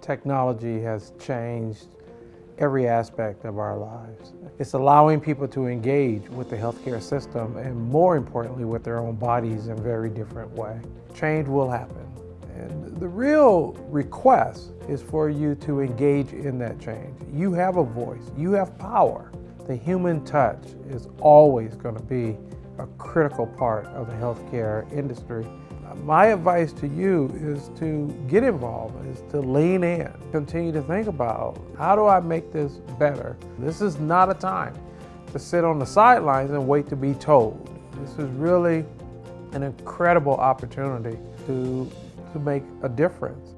Technology has changed every aspect of our lives. It's allowing people to engage with the healthcare system and more importantly with their own bodies in a very different way. Change will happen. And the real request is for you to engage in that change. You have a voice, you have power. The human touch is always going to be a critical part of the healthcare industry. My advice to you is to get involved, is to lean in, continue to think about how do I make this better? This is not a time to sit on the sidelines and wait to be told. This is really an incredible opportunity to, to make a difference.